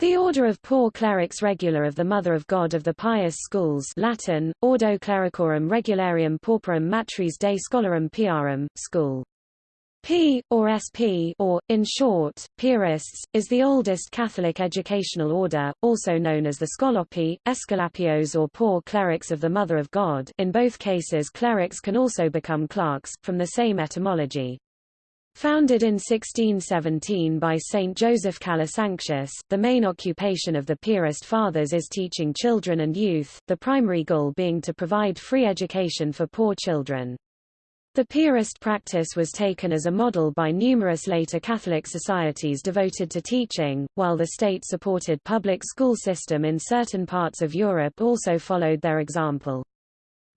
The Order of Poor Clerics Regular of the Mother of God of the Pious Schools Latin, Ordo Clericorum Regularium Pauperum Matris Dei Scholarum Piarum, School. P, or SP or, in short, Piarists, is the oldest Catholic educational order, also known as the Scolopi, Escolapios or Poor Clerics of the Mother of God in both cases clerics can also become clerks, from the same etymology. Founded in 1617 by Saint Joseph Calasanctius, the main occupation of the Piarist Fathers is teaching children and youth, the primary goal being to provide free education for poor children. The Piarist practice was taken as a model by numerous later Catholic societies devoted to teaching, while the state-supported public school system in certain parts of Europe also followed their example.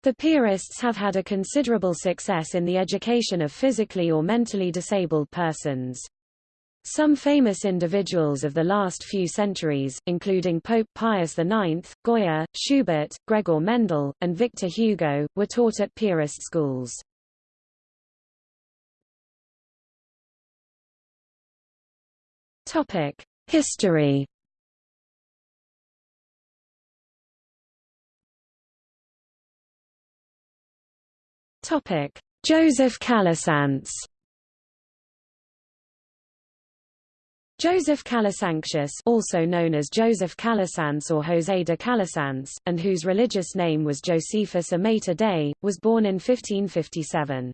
The Piarists have had a considerable success in the education of physically or mentally disabled persons. Some famous individuals of the last few centuries, including Pope Pius IX, Goya, Schubert, Gregor Mendel, and Victor Hugo, were taught at Piarist schools. History Topic: Joseph Calasanz. Joseph Calasanctius also known as Joseph Calasanz or José de Calasanz, and whose religious name was Josephus Amator Dei, was born in 1557.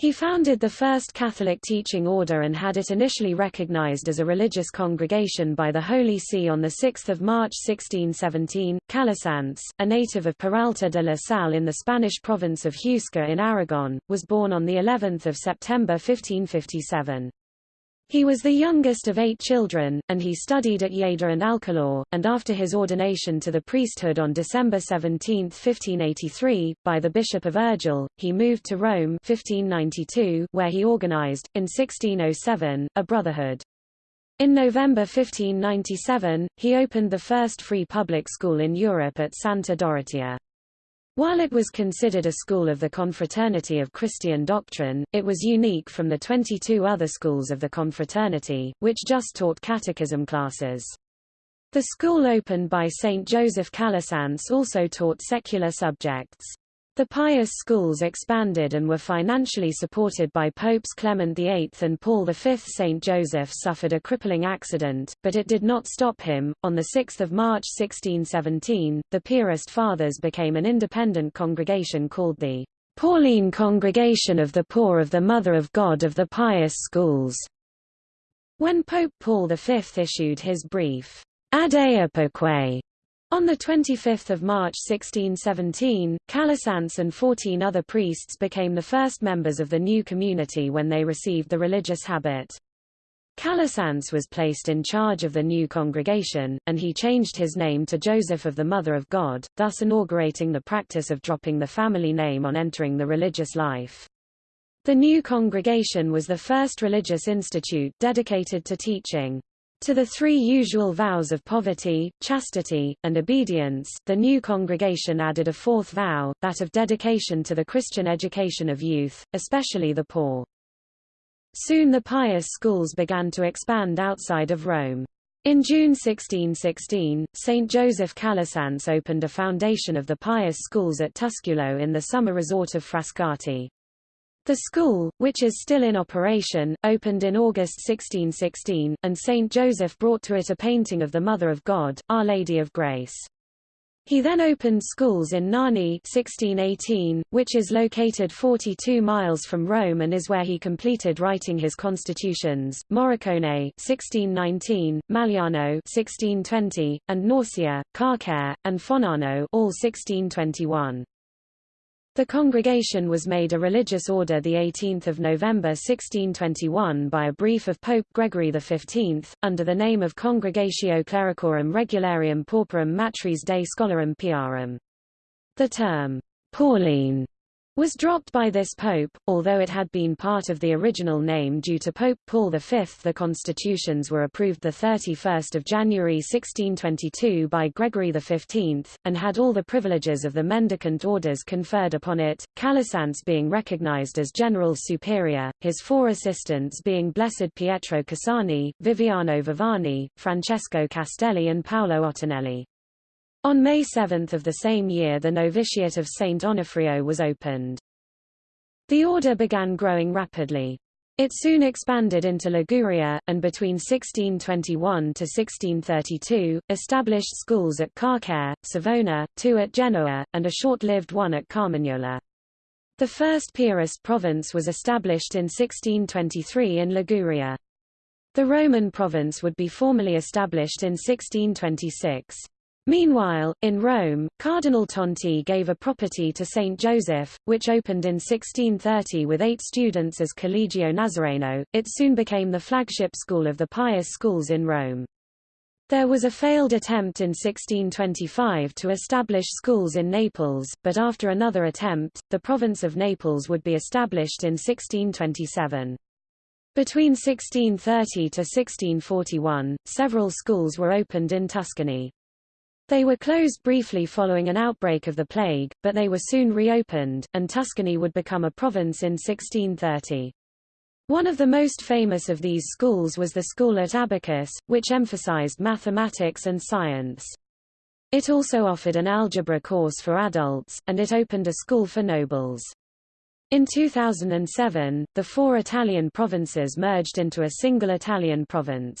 He founded the first Catholic teaching order and had it initially recognized as a religious congregation by the Holy See on 6 March 1617. Calasanz, a native of Peralta de la Sal in the Spanish province of Huesca in Aragon, was born on of September 1557. He was the youngest of eight children, and he studied at Lleida and Alcalá, and after his ordination to the priesthood on December 17, 1583, by the Bishop of Urgell, he moved to Rome 1592, where he organized, in 1607, a brotherhood. In November 1597, he opened the first free public school in Europe at Santa Dorotea. While it was considered a school of the confraternity of Christian doctrine, it was unique from the 22 other schools of the confraternity, which just taught catechism classes. The school opened by St. Joseph Calasanz also taught secular subjects. The pious schools expanded and were financially supported by Popes Clement VIII and Paul V. St. Joseph suffered a crippling accident, but it did not stop him. On 6 March 1617, the Piarist Fathers became an independent congregation called the Pauline Congregation of the Poor of the Mother of God of the Pious Schools. When Pope Paul V issued his brief Ad Epoque on 25 March 1617, Calasanz and 14 other priests became the first members of the new community when they received the religious habit. Calasanz was placed in charge of the new congregation, and he changed his name to Joseph of the Mother of God, thus inaugurating the practice of dropping the family name on entering the religious life. The new congregation was the first religious institute dedicated to teaching to the three usual vows of poverty, chastity, and obedience, the new congregation added a fourth vow, that of dedication to the Christian education of youth, especially the poor. Soon the pious schools began to expand outside of Rome. In June 1616, St. Joseph Calasanz opened a foundation of the pious schools at Tusculo in the summer resort of Frascati. The school, which is still in operation, opened in August 1616, and St. Joseph brought to it a painting of the Mother of God, Our Lady of Grace. He then opened schools in Narni 1618, which is located 42 miles from Rome and is where he completed writing his constitutions, Moricone 1619, Magliano 1620, and Norcia, Carcare, and Fanano all 1621. The congregation was made a religious order 18 November 1621 by a brief of Pope Gregory XV, under the name of Congregatio Clericorum Regularium Pauperum Matris Dei Scholarum Piarum. The term, Pauline, was dropped by this pope, although it had been part of the original name due to Pope Paul V. The constitutions were approved 31 January 1622 by Gregory XV, and had all the privileges of the mendicant orders conferred upon it, Calasanz being recognized as general superior, his four assistants being Blessed Pietro Cassani, Viviano Viviani, Francesco Castelli and Paolo Ottinelli. On May 7 of the same year the novitiate of St. Onofrio was opened. The order began growing rapidly. It soon expanded into Liguria, and between 1621 to 1632, established schools at Carcare, Savona, two at Genoa, and a short-lived one at Carmagnola. The first Piarist province was established in 1623 in Liguria. The Roman province would be formally established in 1626. Meanwhile, in Rome, Cardinal Tonti gave a property to St. Joseph, which opened in 1630 with eight students as Collegio Nazareno. It soon became the flagship school of the pious schools in Rome. There was a failed attempt in 1625 to establish schools in Naples, but after another attempt, the province of Naples would be established in 1627. Between 1630 to 1641, several schools were opened in Tuscany. They were closed briefly following an outbreak of the plague, but they were soon reopened, and Tuscany would become a province in 1630. One of the most famous of these schools was the school at Abacus, which emphasized mathematics and science. It also offered an algebra course for adults, and it opened a school for nobles. In 2007, the four Italian provinces merged into a single Italian province.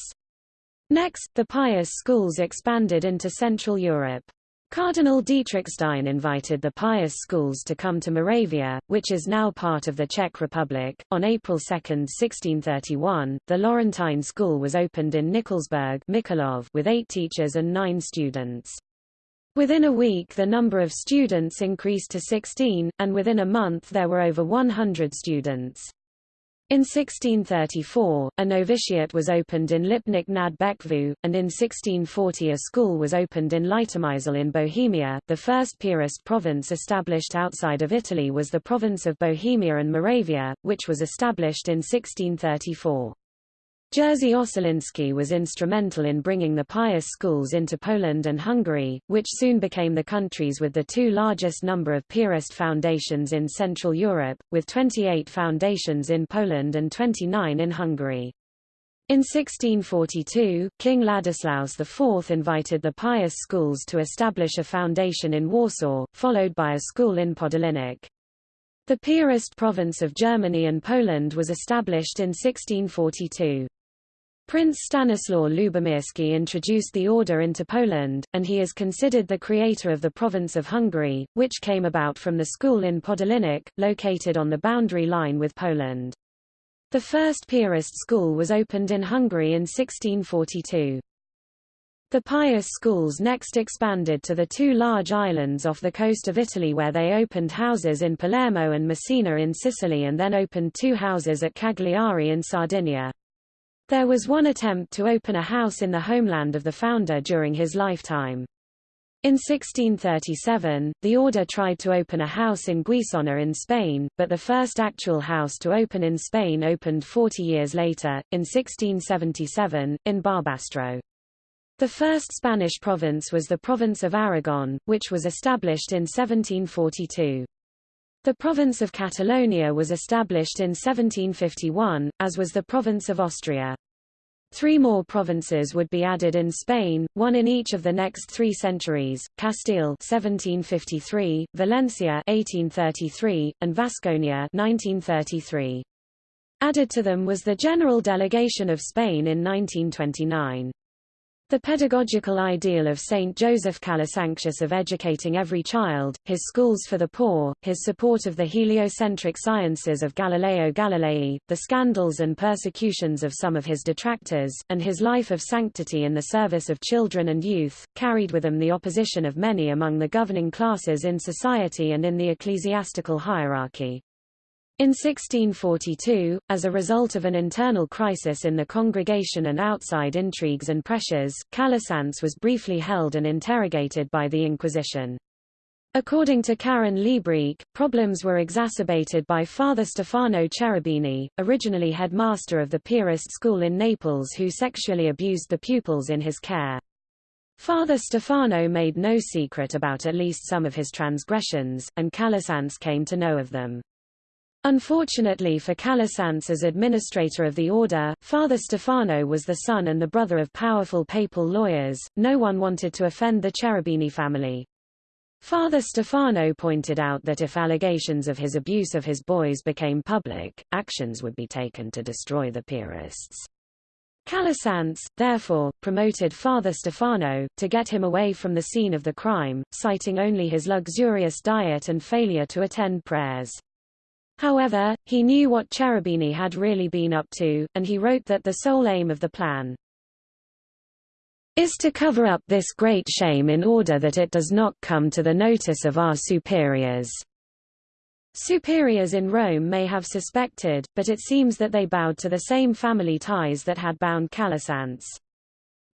Next, the pious schools expanded into Central Europe. Cardinal Dietrichstein invited the pious schools to come to Moravia, which is now part of the Czech Republic. On April 2, 1631, the Laurentine School was opened in Nikolsburg with eight teachers and nine students. Within a week the number of students increased to 16, and within a month there were over 100 students. In 1634, a novitiate was opened in Lipnik nad Bečvou, and in 1640 a school was opened in Litomyšl in Bohemia. The first Piarist province established outside of Italy was the province of Bohemia and Moravia, which was established in 1634. Jerzy Ossoliński was instrumental in bringing the pious schools into Poland and Hungary, which soon became the countries with the two largest number of Piarist foundations in Central Europe, with 28 foundations in Poland and 29 in Hungary. In 1642, King Ladislaus IV invited the pious schools to establish a foundation in Warsaw, followed by a school in Podolinik. The Piarist province of Germany and Poland was established in 1642. Prince Stanislaw Lubomirski introduced the order into Poland, and he is considered the creator of the province of Hungary, which came about from the school in Podolinik, located on the boundary line with Poland. The first Piarist school was opened in Hungary in 1642. The pious schools next expanded to the two large islands off the coast of Italy where they opened houses in Palermo and Messina in Sicily and then opened two houses at Cagliari in Sardinia. There was one attempt to open a house in the homeland of the founder during his lifetime. In 1637, the order tried to open a house in Guissona in Spain, but the first actual house to open in Spain opened 40 years later, in 1677, in Barbastro. The first Spanish province was the province of Aragon, which was established in 1742. The province of Catalonia was established in 1751, as was the province of Austria. Three more provinces would be added in Spain, one in each of the next three centuries, Castile 1753, Valencia 1833, and Vasconia 1933. Added to them was the General Delegation of Spain in 1929. The pedagogical ideal of Saint Joseph Calasanctius of educating every child, his schools for the poor, his support of the heliocentric sciences of Galileo Galilei, the scandals and persecutions of some of his detractors, and his life of sanctity in the service of children and youth, carried with him the opposition of many among the governing classes in society and in the ecclesiastical hierarchy. In 1642, as a result of an internal crisis in the congregation and outside intrigues and pressures, Calasanz was briefly held and interrogated by the Inquisition. According to Karen Liebreich, problems were exacerbated by Father Stefano Cherubini, originally headmaster of the Piarist school in Naples who sexually abused the pupils in his care. Father Stefano made no secret about at least some of his transgressions, and Calasanz came to know of them. Unfortunately for Calasanz as administrator of the order, Father Stefano was the son and the brother of powerful papal lawyers, no one wanted to offend the Cherubini family. Father Stefano pointed out that if allegations of his abuse of his boys became public, actions would be taken to destroy the Piarists. Calasanz, therefore, promoted Father Stefano, to get him away from the scene of the crime, citing only his luxurious diet and failure to attend prayers. However, he knew what Cherubini had really been up to, and he wrote that the sole aim of the plan, is to cover up this great shame in order that it does not come to the notice of our superiors. Superiors in Rome may have suspected, but it seems that they bowed to the same family ties that had bound Calasanz.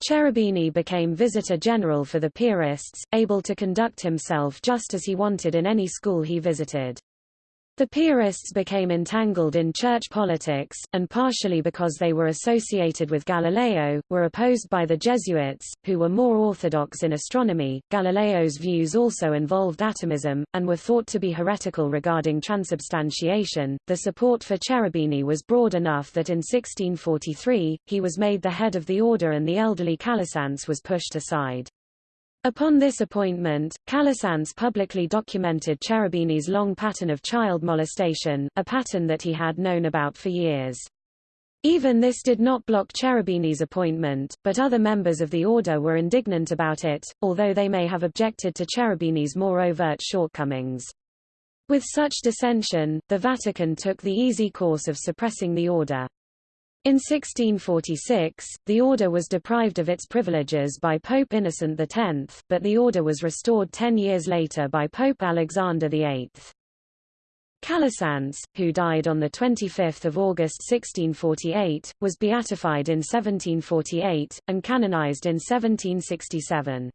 Cherubini became visitor general for the Piarists, able to conduct himself just as he wanted in any school he visited. The Piarists became entangled in church politics, and partially because they were associated with Galileo, were opposed by the Jesuits, who were more orthodox in astronomy. Galileo's views also involved atomism, and were thought to be heretical regarding transubstantiation. The support for Cherubini was broad enough that in 1643, he was made the head of the order and the elderly Calasanz was pushed aside. Upon this appointment, Calasanz publicly documented Cherubini's long pattern of child molestation, a pattern that he had known about for years. Even this did not block Cherubini's appointment, but other members of the order were indignant about it, although they may have objected to Cherubini's more overt shortcomings. With such dissension, the Vatican took the easy course of suppressing the order. In 1646, the order was deprived of its privileges by Pope Innocent X, but the order was restored ten years later by Pope Alexander VIII. Calasanz, who died on 25 August 1648, was beatified in 1748, and canonized in 1767.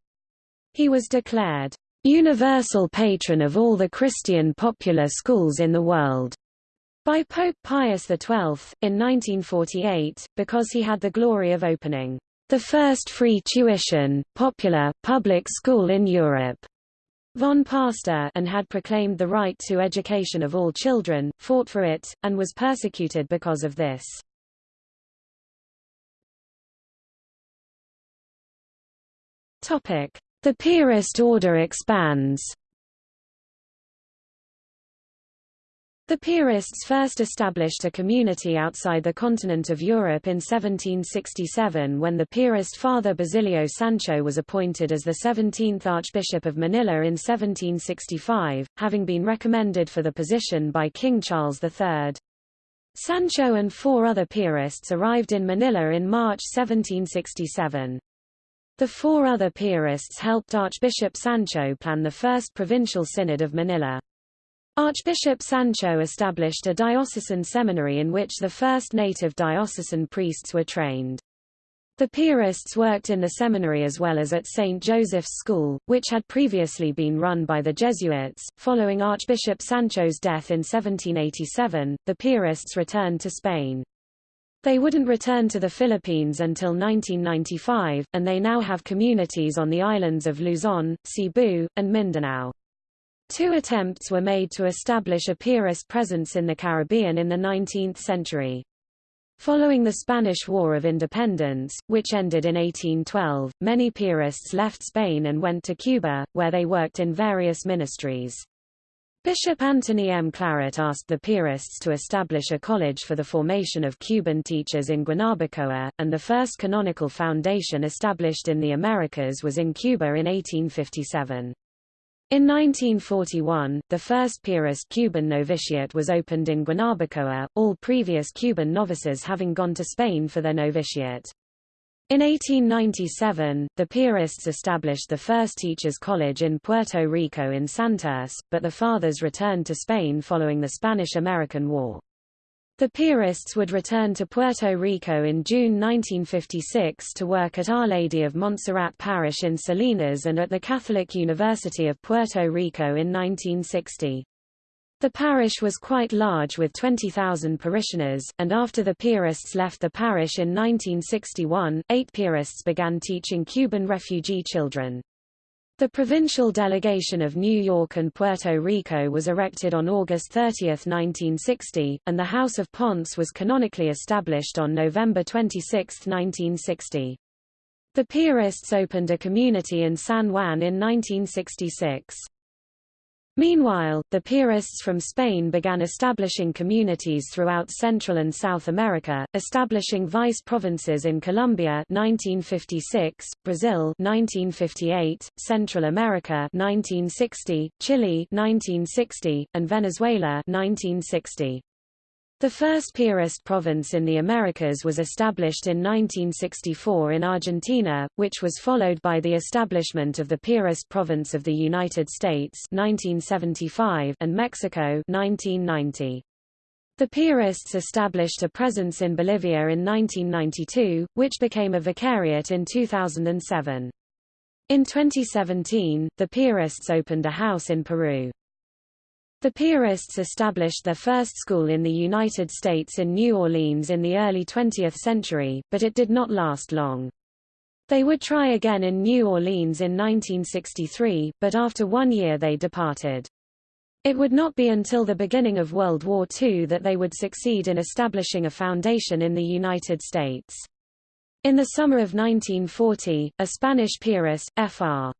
He was declared, "...universal patron of all the Christian popular schools in the world." By Pope Pius XII, in 1948, because he had the glory of opening the first free tuition, popular, public school in Europe. Von Pastor and had proclaimed the right to education of all children, fought for it, and was persecuted because of this. The Piarist order expands The Piarists first established a community outside the continent of Europe in 1767 when the Piarist Father Basilio Sancho was appointed as the 17th Archbishop of Manila in 1765, having been recommended for the position by King Charles III. Sancho and four other Piarists arrived in Manila in March 1767. The four other Piarists helped Archbishop Sancho plan the First Provincial Synod of Manila. Archbishop Sancho established a diocesan seminary in which the first native diocesan priests were trained. The Piarists worked in the seminary as well as at St. Joseph's School, which had previously been run by the Jesuits. Following Archbishop Sancho's death in 1787, the Piarists returned to Spain. They wouldn't return to the Philippines until 1995, and they now have communities on the islands of Luzon, Cebu, and Mindanao. Two attempts were made to establish a Piarist presence in the Caribbean in the 19th century. Following the Spanish War of Independence, which ended in 1812, many Piarists left Spain and went to Cuba, where they worked in various ministries. Bishop Anthony M. Claret asked the Piarists to establish a college for the formation of Cuban teachers in Guanabacoa, and the first canonical foundation established in the Americas was in Cuba in 1857. In 1941, the first Piarist Cuban novitiate was opened in Guanabacoa, all previous Cuban novices having gone to Spain for their novitiate. In 1897, the Piarists established the first teachers' college in Puerto Rico in Santurce, but the fathers returned to Spain following the Spanish–American War. The Piarists would return to Puerto Rico in June 1956 to work at Our Lady of Montserrat Parish in Salinas and at the Catholic University of Puerto Rico in 1960. The parish was quite large with 20,000 parishioners, and after the Piarists left the parish in 1961, eight Piarists began teaching Cuban refugee children. The provincial delegation of New York and Puerto Rico was erected on August 30, 1960, and the House of Ponce was canonically established on November 26, 1960. The Piarists opened a community in San Juan in 1966. Meanwhile, the Piarists from Spain began establishing communities throughout Central and South America, establishing vice provinces in Colombia 1956, Brazil 1958, Central America 1960, Chile 1960, and Venezuela 1960. The first Piarist province in the Americas was established in 1964 in Argentina, which was followed by the establishment of the Piarist province of the United States 1975 and Mexico 1990. The Piarists established a presence in Bolivia in 1992, which became a vicariate in 2007. In 2017, the Piarists opened a house in Peru. The Piarists established their first school in the United States in New Orleans in the early 20th century, but it did not last long. They would try again in New Orleans in 1963, but after one year they departed. It would not be until the beginning of World War II that they would succeed in establishing a foundation in the United States. In the summer of 1940, a Spanish Piarist, Fr.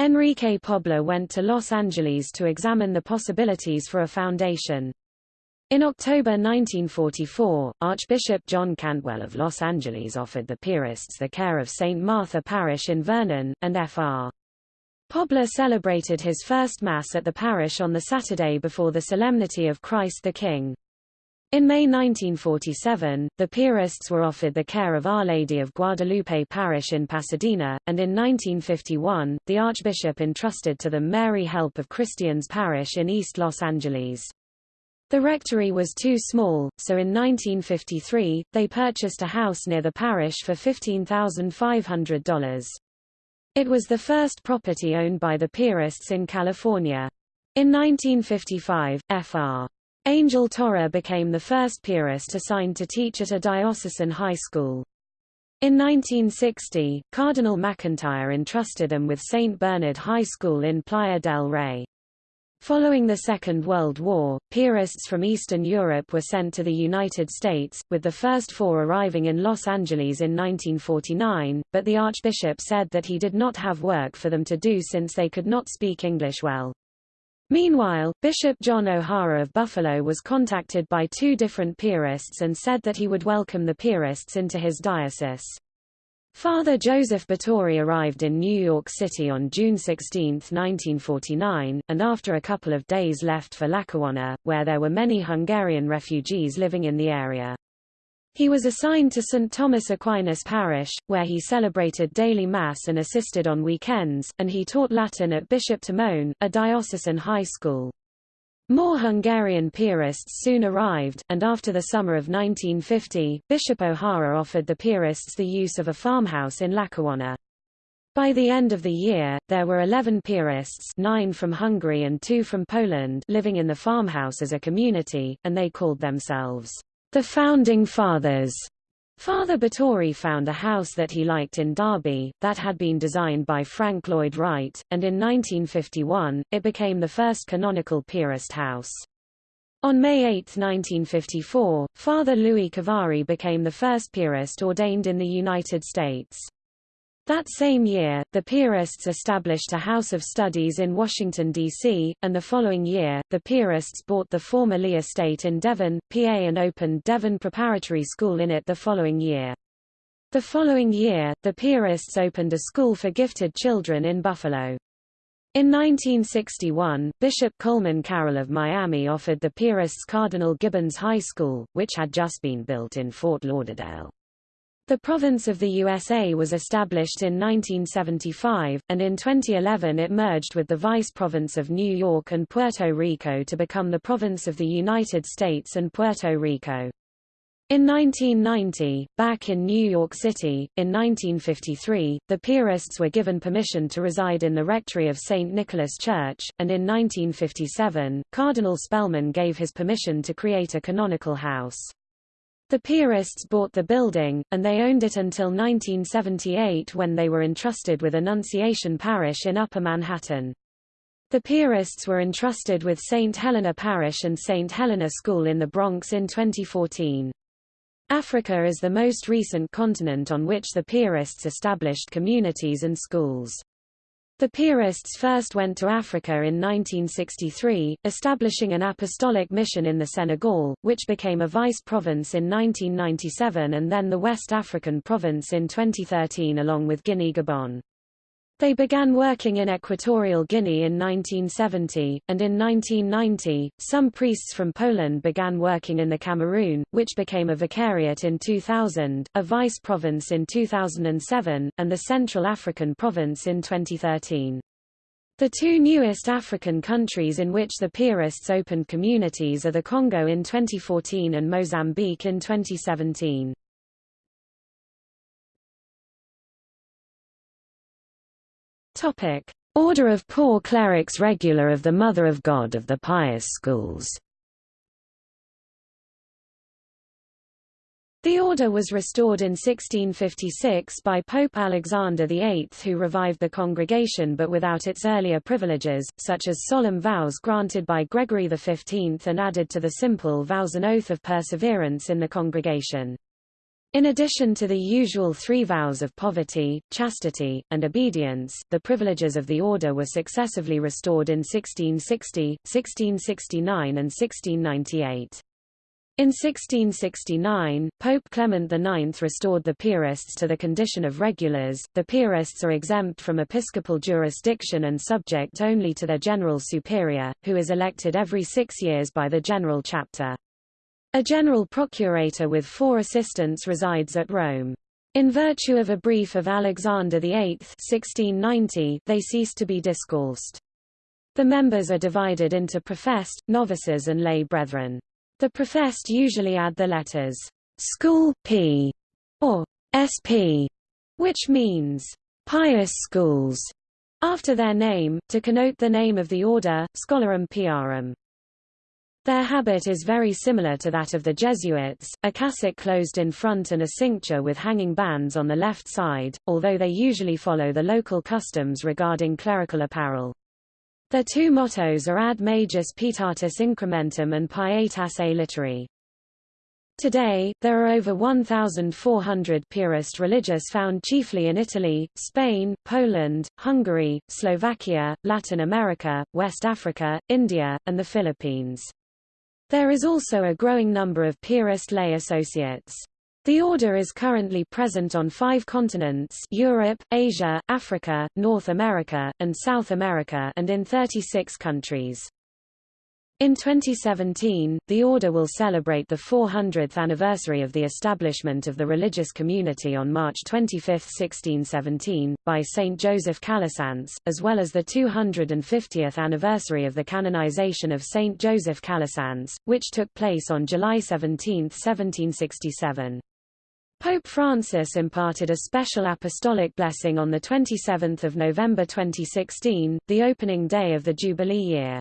Enrique Pobla went to Los Angeles to examine the possibilities for a foundation. In October 1944, Archbishop John Cantwell of Los Angeles offered the Piarists the care of St. Martha Parish in Vernon, and Fr. Pobla celebrated his first Mass at the parish on the Saturday before the Solemnity of Christ the King. In May 1947, the Piarists were offered the care of Our Lady of Guadalupe Parish in Pasadena, and in 1951, the Archbishop entrusted to them Mary Help of Christians Parish in East Los Angeles. The rectory was too small, so in 1953, they purchased a house near the parish for $15,500. It was the first property owned by the Piarists in California. In 1955, Fr. Angel Torre became the first Piarist assigned to teach at a diocesan high school. In 1960, Cardinal McIntyre entrusted them with St. Bernard High School in Playa del Rey. Following the Second World War, Piarists from Eastern Europe were sent to the United States, with the first four arriving in Los Angeles in 1949, but the Archbishop said that he did not have work for them to do since they could not speak English well. Meanwhile, Bishop John O'Hara of Buffalo was contacted by two different Piarists and said that he would welcome the Piarists into his diocese. Father Joseph Báthory arrived in New York City on June 16, 1949, and after a couple of days left for Lackawanna, where there were many Hungarian refugees living in the area. He was assigned to St. Thomas Aquinas Parish, where he celebrated daily Mass and assisted on weekends, and he taught Latin at Bishop Timon, a diocesan high school. More Hungarian Piarists soon arrived, and after the summer of 1950, Bishop O'Hara offered the Piarists the use of a farmhouse in Lackawanna. By the end of the year, there were 11 Piarists nine from Hungary and two from Poland living in the farmhouse as a community, and they called themselves the Founding Fathers. Father Báthory found a house that he liked in Derby, that had been designed by Frank Lloyd Wright, and in 1951, it became the first canonical Piarist house. On May 8, 1954, Father Louis Cavari became the first Piarist ordained in the United States. That same year, the Piarists established a house of studies in Washington, D.C., and the following year, the Piarists bought the former Lee estate in Devon, PA and opened Devon Preparatory School in it the following year. The following year, the opened a school for gifted children in Buffalo. In 1961, Bishop Coleman Carroll of Miami offered the Piarists Cardinal Gibbons High School, which had just been built in Fort Lauderdale. The province of the USA was established in 1975, and in 2011 it merged with the vice province of New York and Puerto Rico to become the province of the United States and Puerto Rico. In 1990, back in New York City, in 1953, the Piarists were given permission to reside in the rectory of St. Nicholas Church, and in 1957, Cardinal Spellman gave his permission to create a canonical house. The Piarists bought the building, and they owned it until 1978 when they were entrusted with Annunciation Parish in Upper Manhattan. The Piarists were entrusted with St. Helena Parish and St. Helena School in the Bronx in 2014. Africa is the most recent continent on which the Piarists established communities and schools. The Piarists first went to Africa in 1963, establishing an apostolic mission in the Senegal, which became a vice province in 1997 and then the West African province in 2013 along with Guinea-Gabon. They began working in Equatorial Guinea in 1970, and in 1990, some priests from Poland began working in the Cameroon, which became a vicariate in 2000, a vice province in 2007, and the Central African province in 2013. The two newest African countries in which the Piarists opened communities are the Congo in 2014 and Mozambique in 2017. Topic: Order of Poor Clerics Regular of the Mother of God of the Pious Schools. The order was restored in 1656 by Pope Alexander VIII who revived the congregation but without its earlier privileges, such as solemn vows granted by Gregory XV and added to the simple vows an oath of perseverance in the congregation. In addition to the usual three vows of poverty, chastity, and obedience, the privileges of the order were successively restored in 1660, 1669 and 1698. In 1669, Pope Clement IX restored the Piarists to the condition of regulars. The Piarists are exempt from episcopal jurisdiction and subject only to their general superior, who is elected every six years by the general chapter. A general procurator with four assistants resides at Rome. In virtue of a brief of Alexander VIII 1690, they ceased to be discalced. The members are divided into professed, novices and lay brethren. The professed usually add the letters school P or SP, which means pious schools, after their name, to connote the name of the order, Scholarum Piarum. Their habit is very similar to that of the Jesuits, a cassock closed in front and a cincture with hanging bands on the left side, although they usually follow the local customs regarding clerical apparel. Their two mottos are Ad Majus Pietatis Incrementum and Pietas a Literi. Today, there are over 1,400 Piarist religious found chiefly in Italy, Spain, Poland, Hungary, Slovakia, Latin America, West Africa, India, and the Philippines. There is also a growing number of Piarist lay associates. The order is currently present on five continents Europe, Asia, Africa, North America, and South America and in 36 countries. In 2017, the Order will celebrate the 400th anniversary of the establishment of the religious community on March 25, 1617, by Saint Joseph Calasanz, as well as the 250th anniversary of the canonization of Saint Joseph Calasanz, which took place on July 17, 1767. Pope Francis imparted a special apostolic blessing on 27 November 2016, the opening day of the Jubilee year.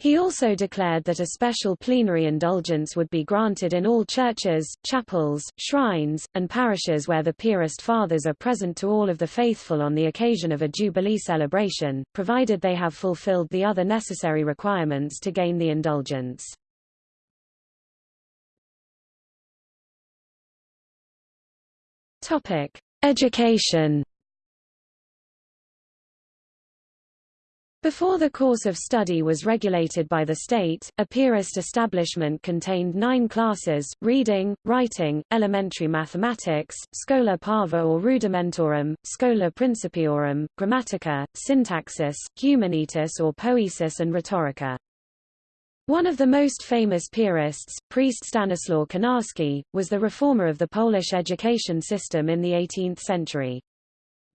He also declared that a special plenary indulgence would be granted in all churches, chapels, shrines, and parishes where the Piarist Fathers are present to all of the faithful on the occasion of a Jubilee celebration, provided they have fulfilled the other necessary requirements to gain the indulgence. Education Before the course of study was regulated by the state, a Piarist establishment contained nine classes, reading, writing, elementary mathematics, schola parva or rudimentorum, schola principiorum, grammatica, syntaxis, humanitas or poesis and rhetorica. One of the most famous Piarists, priest Stanislaw Konarski, was the reformer of the Polish education system in the 18th century.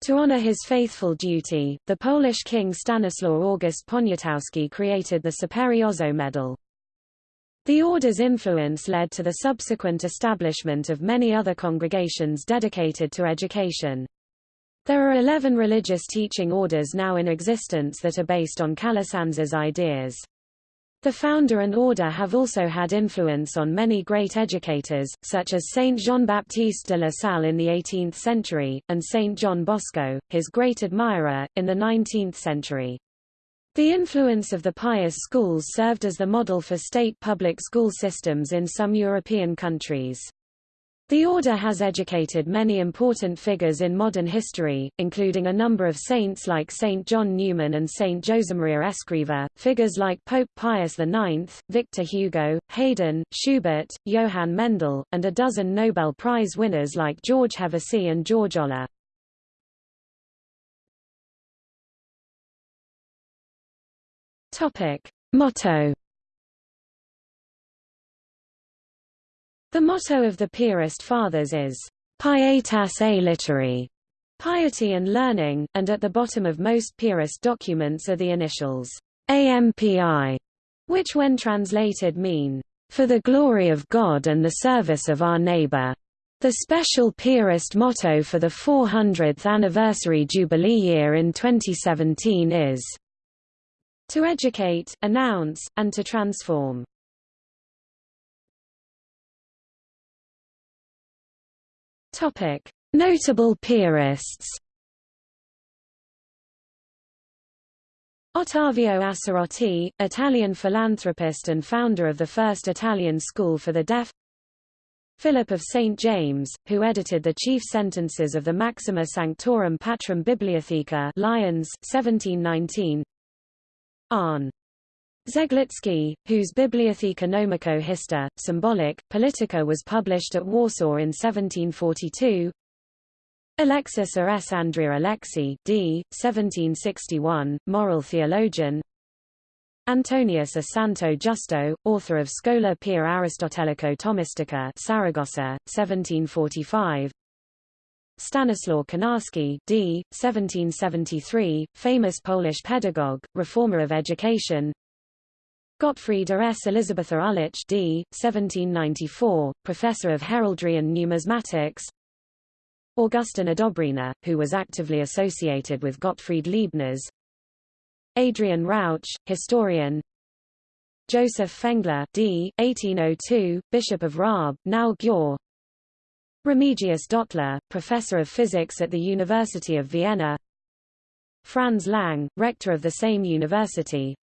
To honor his faithful duty, the Polish king Stanislaw August Poniatowski created the Superiozo Medal. The order's influence led to the subsequent establishment of many other congregations dedicated to education. There are 11 religious teaching orders now in existence that are based on Calasanz's ideas. The founder and order have also had influence on many great educators, such as Saint Jean-Baptiste de la Salle in the 18th century, and Saint John Bosco, his great admirer, in the 19th century. The influence of the pious schools served as the model for state public school systems in some European countries. The order has educated many important figures in modern history, including a number of saints like Saint John Newman and Saint Josemaria Escriva, figures like Pope Pius IX, Victor Hugo, Haydn, Schubert, Johann Mendel, and a dozen Nobel Prize winners like George Hevesy and George Olah. Motto The motto of the Piarist Fathers is, Pietas et literae, piety and learning, and at the bottom of most Piarist documents are the initials, AMPI, which when translated mean, for the glory of God and the service of our neighbor. The special Piarist motto for the 400th anniversary Jubilee year in 2017 is, to educate, announce, and to transform. Topic: Notable Piarists. Ottavio Assarotti, Italian philanthropist and founder of the first Italian school for the deaf. Philip of St. James, who edited the chief sentences of the Maxima Sanctorum Patrum Bibliotheca Lyons 1719. Arne Zeglitsky, whose Bibliotheca Nomico Hista, symbolic, Politica was published at Warsaw in 1742. Alexis A. S. Andrea Alexi d. 1761, moral theologian. Antonius a Santo Justo, author of Schola per Aristotelico Thomistica Saragossa, 1745. Stanislaw Konarski d. 1773, famous Polish pedagogue, reformer of education. Gottfrieda S. Elisabetha Ulich d. 1794, professor of heraldry and numismatics Augustin Odobrina, who was actively associated with Gottfried Leibniz Adrian Rauch, historian Joseph Fengler d. 1802, Bishop of Raab, now Győr Remigius Dottler, professor of physics at the University of Vienna Franz Lang, rector of the same university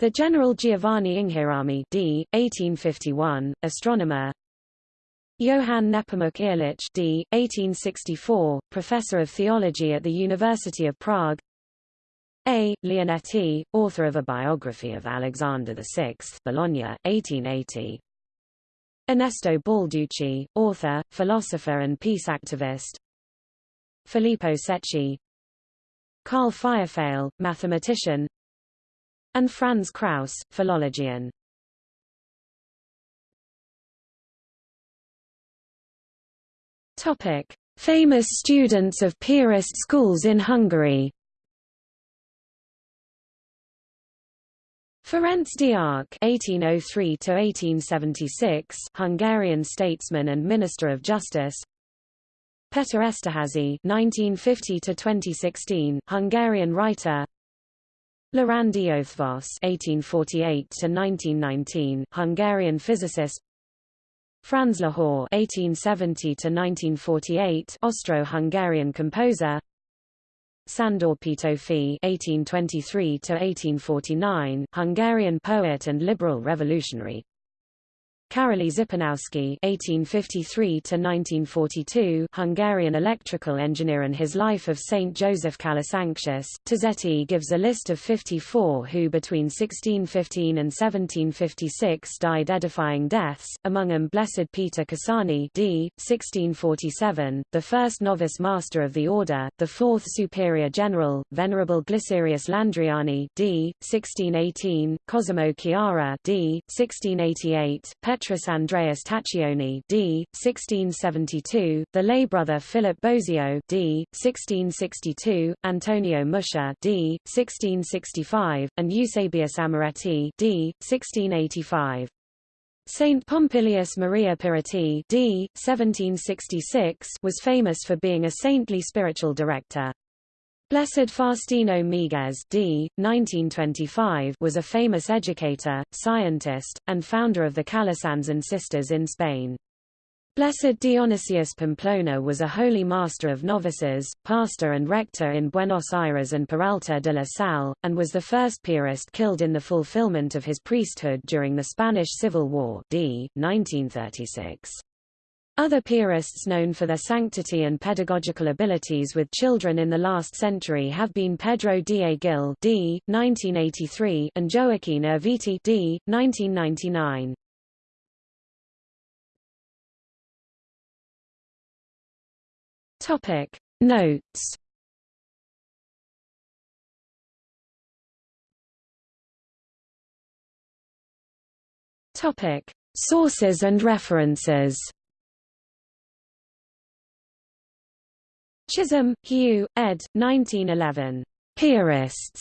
the General Giovanni Inghirami d. 1851, astronomer Johann Nepomuk Ehrlich d. 1864, professor of theology at the University of Prague A. Leonetti, author of a biography of Alexander VI Bologna, 1880 Ernesto Balducci, author, philosopher and peace activist Filippo Secchi Carl Feuerfehl, mathematician and Franz Krauss, philologian. Topic: Famous students of Piarist schools in Hungary. Ferenc Deák (1803–1876), Hungarian statesman and minister of justice. Peter Esterházy (1950–2016), Hungarian writer. Loránd Eötvös (1848–1919), Hungarian physicist. Franz Lehár (1870–1948), Austro-Hungarian composer. Sándor Petőfi (1823–1849), Hungarian poet and liberal revolutionary. Karoly Zipernowsky (1853–1942), Hungarian electrical engineer, and his life of Saint Joseph Calasanctius. Tozetti gives a list of 54 who, between 1615 and 1756, died edifying deaths, among them Blessed Peter Cassani, d. 1647, the first novice master of the order, the fourth superior general, Venerable Glycerius Landriani, d. 1618, Cosimo Chiara, d. 1688, Petrus Andreas Tachioni d. 1672, the lay brother Philip Bosio d. 1662, Antonio Muscia d. 1665, and Eusebius Amoretti d. 1685. Saint Pompilius Maria Pirrotti d. 1766 was famous for being a saintly spiritual director. Blessed Faustino Miguez d. 1925 was a famous educator, scientist, and founder of the Calasanz sisters in Spain. Blessed Dionysius Pamplona was a holy master of novices, pastor and rector in Buenos Aires and Peralta de la Sal, and was the first Piarist killed in the fulfillment of his priesthood during the Spanish Civil War d. 1936. Other Piarists known for their sanctity and pedagogical abilities with children in the last century have been Pedro D. Gil d. 1983 and Joaquin Erviti d. 1999. Topic Notes Topic Sources and references Chisholm, Hugh, ed. 1911. Piarists.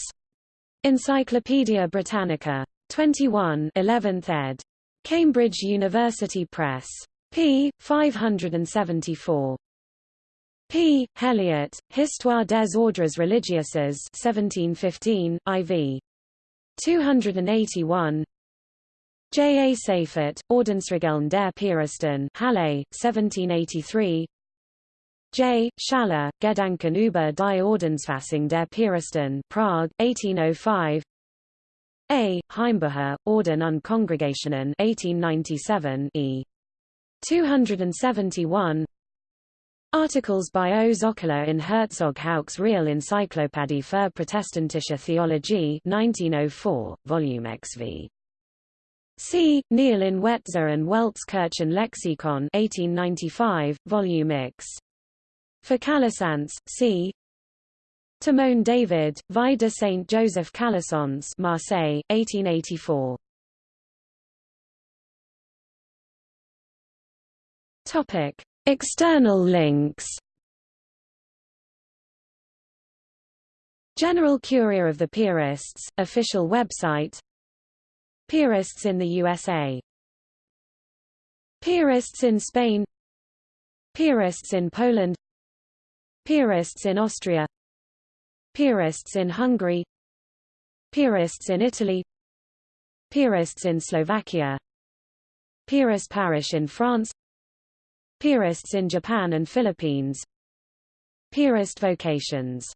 Encyclopædia Britannica. 21 11th ed. Cambridge University Press. p. 574. P. Helyot, Histoire des ordres religieuses 1715, IV. 281 J. A. Seifert, Ordensregeln der Piaristen Halle, 1783 J. Schaller, Gedanken über die Ordensfassung der Piaristen Prague, 1805 A. Heimbucher, Orden und Kongregationen 1897 e. 271 Articles by O. Zöckler in Herzog Hauck's Real Encyclopädie für protestantische Theologie 1904, Volume XV. C. Neil in Wetzer and Welte's Kirchenlexikon 1895, Volume X. For Calasanz, see Timon David, Vie de Saint Joseph Calasanz Marseille, 1884. Topic. External links General Curia of the Piarists, official website Piarists in the USA Piarists in Spain Piarists in Poland Piarists in Austria. Piarists in Hungary. Piarists in Italy. Piarists in Slovakia. Piarist parish in France. Piarists in Japan and Philippines. Piarist vocations